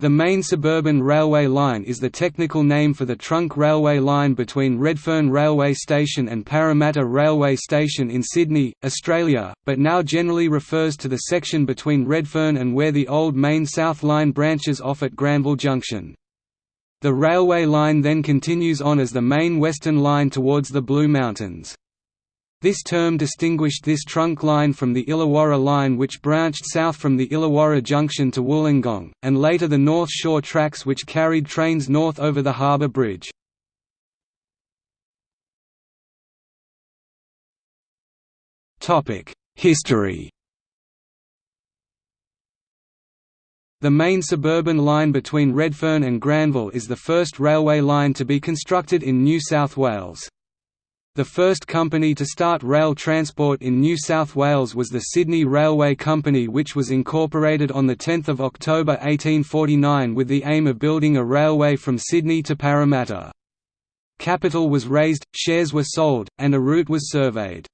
The main suburban railway line is the technical name for the trunk railway line between Redfern Railway Station and Parramatta Railway Station in Sydney, Australia, but now generally refers to the section between Redfern and where the old Main South Line branches off at Granville Junction. The railway line then continues on as the main Western Line towards the Blue Mountains. This term distinguished this trunk line from the Illawarra line which branched south from the Illawarra junction to Wollongong, and later the North Shore tracks which carried trains north over the harbour bridge. History The main suburban line between Redfern and Granville is the first railway line to be constructed in New South Wales. The first company to start rail transport in New South Wales was the Sydney Railway Company which was incorporated on 10 October 1849 with the aim of building a railway from Sydney to Parramatta. Capital was raised, shares were sold, and a route was surveyed.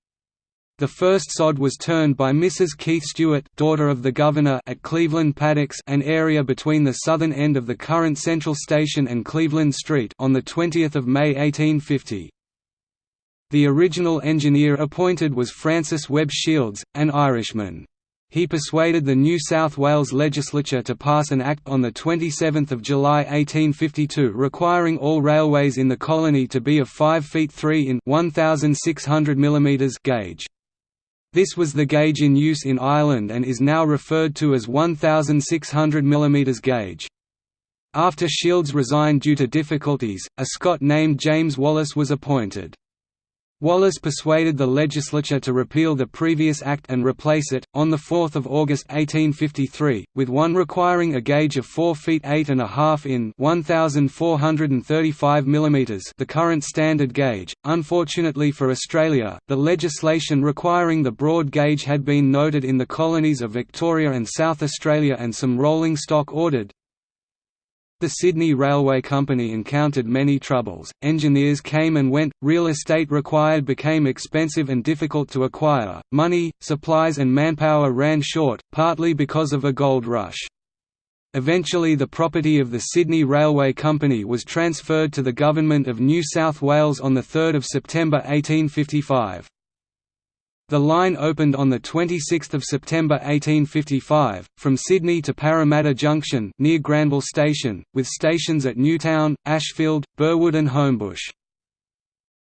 The first sod was turned by Mrs. Keith Stewart daughter of the Governor at Cleveland Paddocks an area between the southern end of the current Central Station and Cleveland Street on 20 May 1850. The original engineer appointed was Francis Webb Shields, an Irishman. He persuaded the New South Wales legislature to pass an act on 27 July 1852 requiring all railways in the colony to be of 5 feet 3 in 1,600 mm gauge. This was the gauge in use in Ireland and is now referred to as 1,600 mm gauge. After Shields resigned due to difficulties, a Scot named James Wallace was appointed. Wallace persuaded the legislature to repeal the previous act and replace it, on 4 August 1853, with one requiring a gauge of 4 feet 8 and a half in 1,435 mm the current standard gauge. Unfortunately for Australia, the legislation requiring the broad gauge had been noted in the colonies of Victoria and South Australia and some rolling stock ordered, the Sydney Railway Company encountered many troubles, engineers came and went, real estate required became expensive and difficult to acquire, money, supplies and manpower ran short, partly because of a gold rush. Eventually the property of the Sydney Railway Company was transferred to the Government of New South Wales on 3 September 1855. The line opened on 26 September 1855, from Sydney to Parramatta Junction near Granville Station, with stations at Newtown, Ashfield, Burwood and Homebush.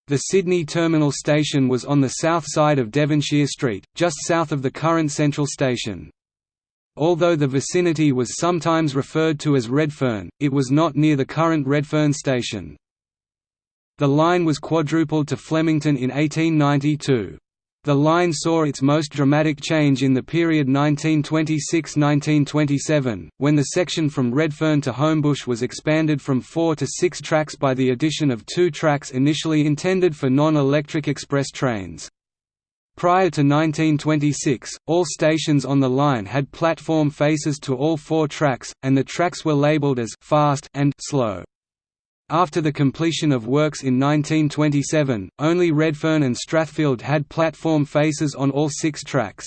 The Sydney Terminal Station was on the south side of Devonshire Street, just south of the current Central Station. Although the vicinity was sometimes referred to as Redfern, it was not near the current Redfern Station. The line was quadrupled to Flemington in 1892. The line saw its most dramatic change in the period 1926–1927, when the section from Redfern to Homebush was expanded from four to six tracks by the addition of two tracks initially intended for non-electric express trains. Prior to 1926, all stations on the line had platform faces to all four tracks, and the tracks were labelled as «fast» and «slow». After the completion of works in 1927, only Redfern and Strathfield had platform faces on all six tracks.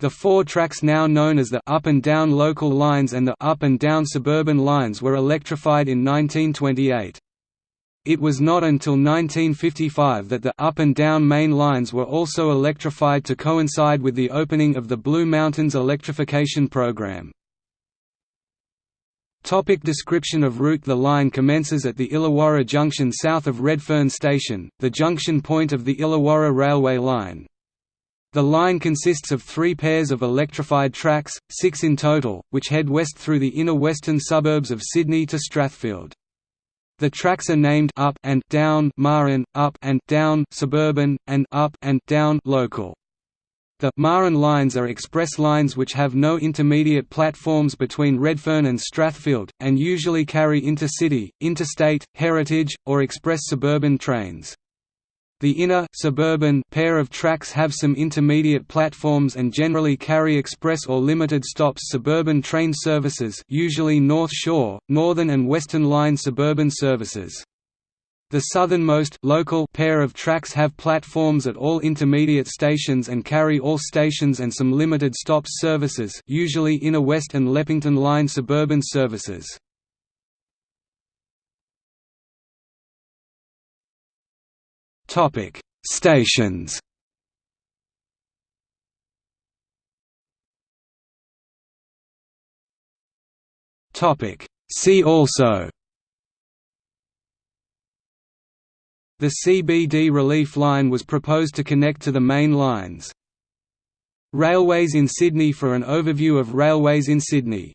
The four tracks now known as the up and down local lines and the up and down suburban lines were electrified in 1928. It was not until 1955 that the up and down main lines were also electrified to coincide with the opening of the Blue Mountains electrification program. Topic description of route The line commences at the Illawarra Junction south of Redfern Station, the junction point of the Illawarra Railway line. The line consists of three pairs of electrified tracks, six in total, which head west through the inner western suburbs of Sydney to Strathfield. The tracks are named up and down Main, up and down suburban, and up and down local. The Main lines are express lines which have no intermediate platforms between Redfern and Strathfield, and usually carry intercity, interstate, heritage, or express suburban trains. The inner suburban pair of tracks have some intermediate platforms and generally carry express or limited stops suburban train services usually North Shore, Northern and Western Line suburban services. The southernmost local pair of tracks have platforms at all intermediate stations and carry all stations and some limited stops services usually Inner West and Leppington Line suburban services. Stations See also The CBD relief line was proposed to connect to the main lines. Railways in Sydney for an overview of railways in Sydney.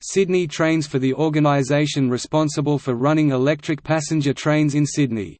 Sydney Trains for the organisation responsible for running electric passenger trains in Sydney.